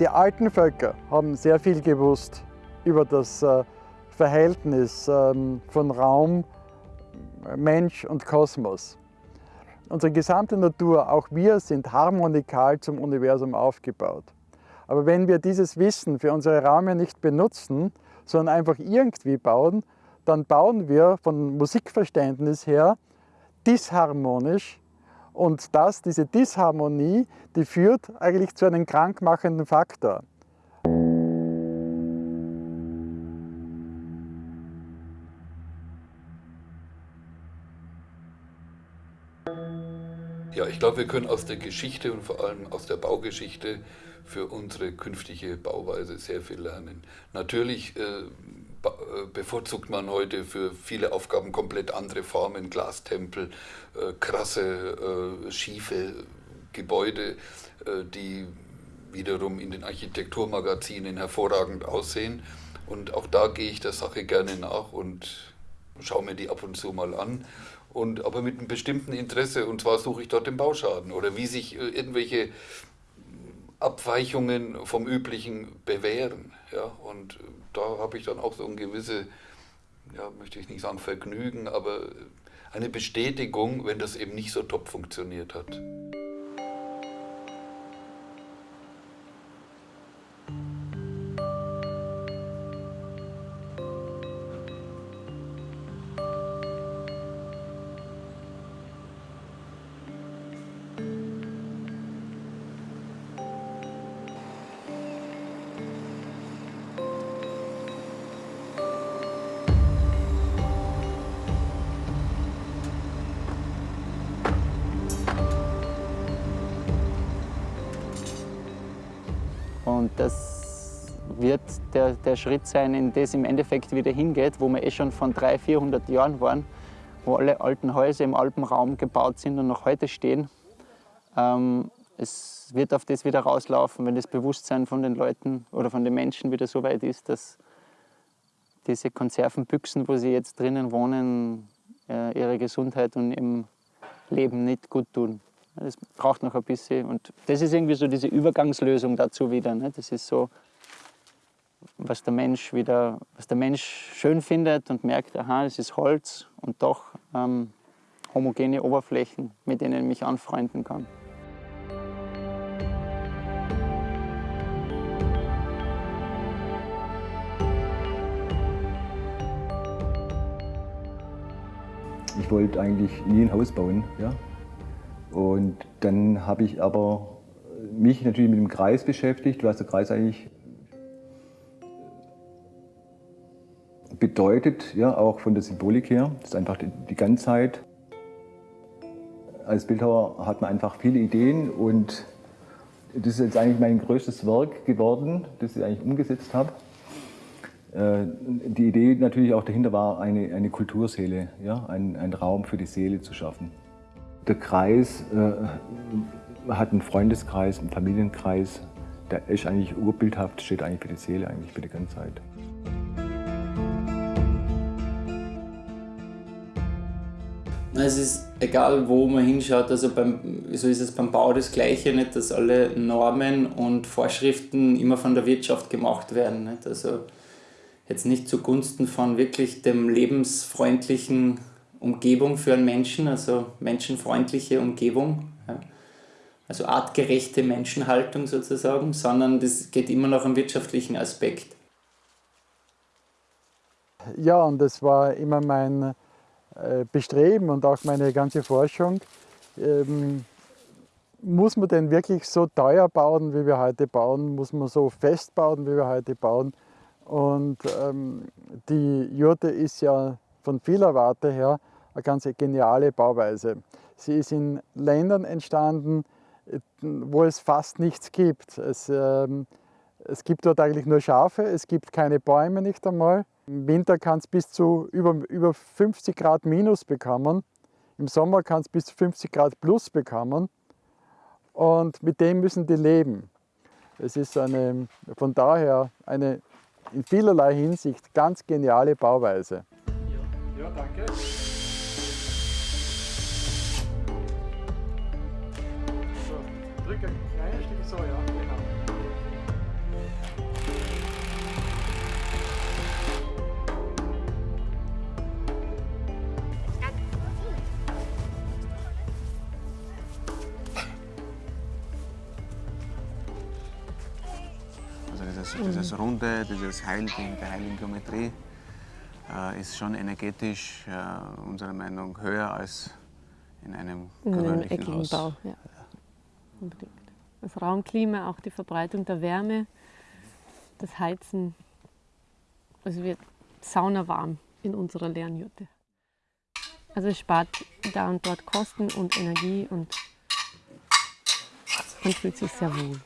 Die alten Völker haben sehr viel gewusst über das äh, Verhältnis ähm, von Raum, Mensch und Kosmos. Unsere gesamte Natur, auch wir, sind harmonikal zum Universum aufgebaut. Aber wenn wir dieses Wissen für unsere Räume nicht benutzen, sondern einfach irgendwie bauen, dann bauen wir von Musikverständnis her disharmonisch und das, diese Disharmonie, die führt eigentlich zu einem krankmachenden Faktor. Ja, ich glaube, wir können aus der Geschichte und vor allem aus der Baugeschichte für unsere künftige Bauweise sehr viel lernen. Natürlich äh, bevorzugt man heute für viele Aufgaben komplett andere Formen, Glastempel, äh, krasse, äh, schiefe Gebäude, äh, die wiederum in den Architekturmagazinen hervorragend aussehen. Und auch da gehe ich der Sache gerne nach und schaue mir die ab und zu mal an und aber mit einem bestimmten Interesse und zwar suche ich dort den Bauschaden oder wie sich äh, irgendwelche Abweichungen vom üblichen bewähren. Ja, und da habe ich dann auch so ein gewisse, ja, möchte ich nicht sagen Vergnügen, aber eine Bestätigung, wenn das eben nicht so top funktioniert hat. Das wird der, der Schritt sein, in das im Endeffekt wieder hingeht, wo wir eh schon von 300, 400 Jahren waren, wo alle alten Häuser im Alpenraum gebaut sind und noch heute stehen. Ähm, es wird auf das wieder rauslaufen, wenn das Bewusstsein von den Leuten oder von den Menschen wieder so weit ist, dass diese Konservenbüchsen, wo sie jetzt drinnen wohnen, äh, ihre Gesundheit und im Leben nicht gut tun. Das braucht noch ein bisschen. Und das ist irgendwie so diese Übergangslösung dazu wieder. Ne? Das ist so, was der Mensch wieder, was der Mensch schön findet und merkt, aha, es ist Holz und doch ähm, homogene Oberflächen, mit denen ich mich anfreunden kann. Ich wollte eigentlich nie ein Haus bauen. Ja? Und dann habe ich aber mich natürlich mit dem Kreis beschäftigt, was der Kreis eigentlich bedeutet, ja, auch von der Symbolik her. Das ist einfach die, Ganzheit. Als Bildhauer hat man einfach viele Ideen und das ist jetzt eigentlich mein größtes Werk geworden, das ich eigentlich umgesetzt habe. Äh, die Idee natürlich auch dahinter war, eine, eine Kulturseele, ja, einen, einen Raum für die Seele zu schaffen. Der Kreis äh, hat einen Freundeskreis, einen Familienkreis. Der ist eigentlich urbildhaft, steht eigentlich für die Seele, eigentlich für die Ganzheit. Es ist egal, wo man hinschaut, also beim, so ist es beim Bau das Gleiche, nicht, dass alle Normen und Vorschriften immer von der Wirtschaft gemacht werden. Nicht? Also jetzt nicht zugunsten von wirklich dem lebensfreundlichen Umgebung für einen Menschen, also menschenfreundliche Umgebung, ja. also artgerechte Menschenhaltung sozusagen, sondern das geht immer noch am wirtschaftlichen Aspekt. Ja, und das war immer mein äh, Bestreben und auch meine ganze Forschung. Ähm, muss man denn wirklich so teuer bauen, wie wir heute bauen? Muss man so fest bauen, wie wir heute bauen? Und ähm, die Jurte ist ja von vieler Warte her eine ganz geniale Bauweise. Sie ist in Ländern entstanden, wo es fast nichts gibt. Es, ähm, es gibt dort eigentlich nur Schafe, es gibt keine Bäume nicht einmal. Im Winter kann es bis zu über, über 50 Grad minus bekommen. Im Sommer kann es bis zu 50 Grad plus bekommen. Und mit dem müssen die leben. Es ist eine, von daher eine in vielerlei Hinsicht ganz geniale Bauweise. Ja, danke. Drücke ein kleines Stück so, ja, genau. Also dieses, dieses Runde, dieses Heilding der heiligen Geometrie äh, ist schon energetisch äh, unserer Meinung höher als in einem In einem gewöhnlichen eckigen Haus. Bau, ja. Unbedingt. Das Raumklima, auch die Verbreitung der Wärme, das Heizen. Also wird saunawarm in unserer Lernjurte. Also es spart da und dort Kosten und Energie und man fühlt sich sehr wohl.